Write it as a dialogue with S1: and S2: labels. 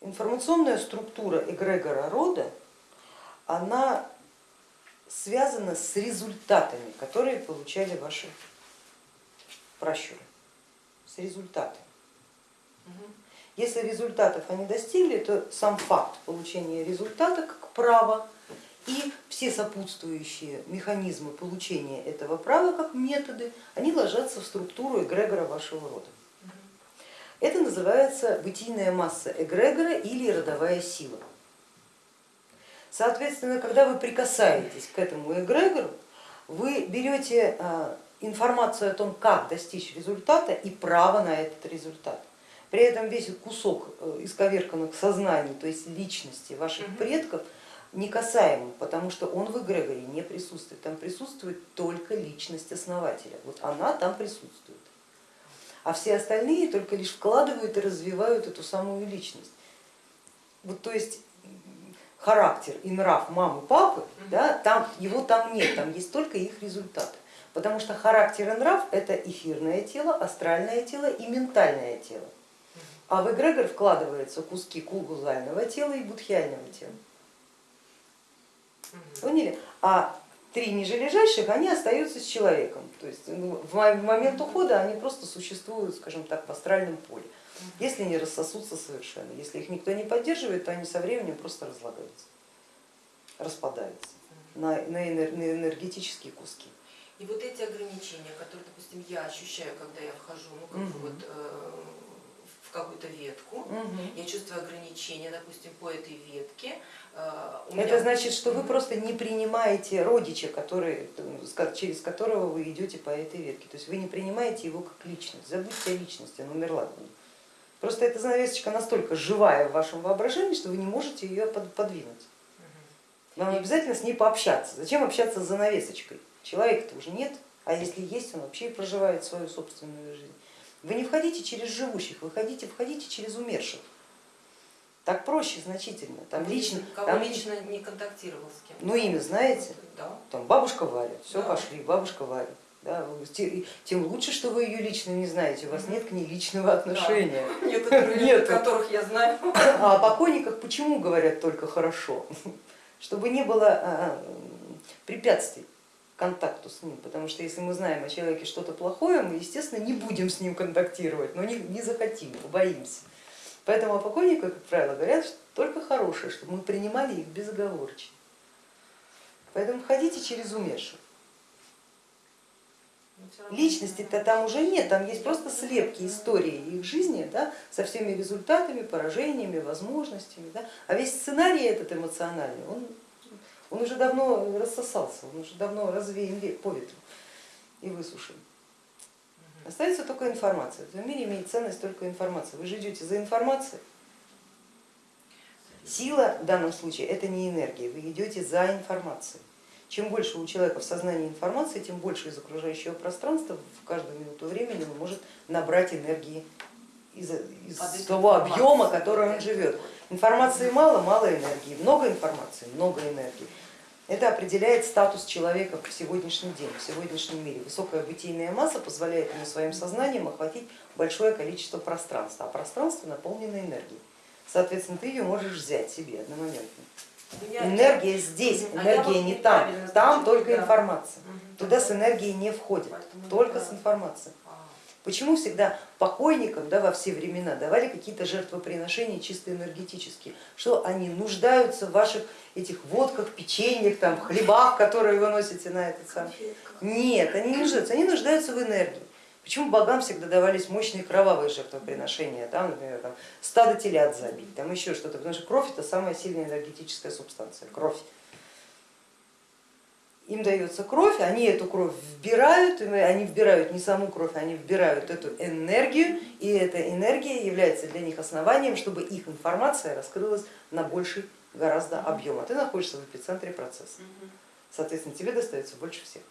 S1: Информационная структура эгрегора рода, она связана с результатами, которые получали ваши пращуры, с результатами. Если результатов они достигли, то сам факт получения результата как права и все сопутствующие механизмы получения этого права как методы, они ложатся в структуру эгрегора вашего рода. Называется бытийная масса эгрегора или родовая сила. Соответственно, когда вы прикасаетесь к этому эгрегору, вы берете а, информацию о том, как достичь результата и право на этот результат. При этом весь кусок э, исковерканных сознаний, то есть личности ваших предков, не касаемым, потому что он в эгрегоре не присутствует. Там присутствует только личность основателя. Вот она там присутствует а все остальные только лишь вкладывают и развивают эту самую личность. Вот, то есть характер и нрав мамы, папы, да, там, его там нет, там есть только их результаты. Потому что характер и нрав это эфирное тело, астральное тело и ментальное тело. А в эгрегор вкладываются куски кулгузального тела и будхиального тела. Поняли? А три ниже лежащих, они остаются с человеком. То есть ну, в момент ухода они просто существуют, скажем так, в астральном поле, если не рассосутся совершенно. Если их никто не поддерживает, то они со временем просто разлагаются, распадаются на, на энергетические куски.
S2: И вот эти ограничения, которые, допустим, я ощущаю, когда я вхожу, ну как угу. вот э, какую-то ветку, угу. я чувствую ограничения, допустим, по этой ветке,
S1: Э, Это значит, что вы просто не принимаете родича, который, через которого вы идете по этой ветке. То есть вы не принимаете его как личность. Забудьте о личности, она умерла. Просто эта занавесочка настолько живая в вашем воображении, что вы не можете ее подвинуть. Вам обязательно с ней пообщаться. Зачем общаться с занавесочкой? Человека-то уже нет, а если есть, он вообще проживает свою собственную жизнь. Вы не входите через живущих, вы входите, входите через умерших. Так проще значительно.
S2: Там лично, Кого там лично не контактировал с кем?
S1: Ну имя знаете?
S2: Да.
S1: Там бабушка Валя, все да. пошли, бабушка Валя. Да, тем лучше, что вы ее лично не знаете, у вас нет к ней личного отношения.
S2: Да. Нет, нет, которых я знаю.
S1: А о покойниках почему говорят только хорошо? Чтобы не было а, а, препятствий контакту с ним, потому что если мы знаем о человеке что-то плохое, мы, естественно, не будем с ним контактировать, но не, не захотим, побоимся. Поэтому о покойниках, как правило, говорят что только хорошее, чтобы мы принимали их безоговорочно. Поэтому ходите через умерших. Личности-то там уже нет, там есть просто слепки истории их жизни да, со всеми результатами, поражениями, возможностями. Да. А весь сценарий этот эмоциональный, он, он уже давно рассосался, он уже давно развеян по ветру и высушен. Остается только информация. В этом мире имеет ценность только информация. Вы же идете за информацией. Сила в данном случае это не энергия, вы идете за информацией. Чем больше у человека в сознании информации, тем больше из окружающего пространства в каждую минуту времени он может набрать энергии из, из того объема, который он живет. Информации мало, мало энергии, много информации, много энергии. Это определяет статус человека в сегодняшний день, в сегодняшнем мире. Высокая бытийная масса позволяет ему своим сознанием охватить большое количество пространства, а пространство наполнено энергией. Соответственно, ты ее можешь взять себе одномоментно. Энергия здесь, а энергия не там, там только информация. Туда с энергией не входит, только с информацией. Почему всегда покойникам да, во все времена давали какие-то жертвоприношения чисто энергетические? Что они нуждаются в ваших этих водках, печеньях, там, хлебах, которые вы носите на этот сам? Нет, они не нуждаются, они нуждаются в энергии. Почему богам всегда давались мощные кровавые жертвоприношения, там, например, там, стадо телят забить, там еще что-то, потому что кровь это самая сильная энергетическая субстанция, кровь им дается кровь, они эту кровь вбирают, они вбирают не саму кровь, они вбирают эту энергию, и эта энергия является для них основанием, чтобы их информация раскрылась на больший гораздо объем, а ты находишься в эпицентре процесса. Соответственно, тебе достается больше всех.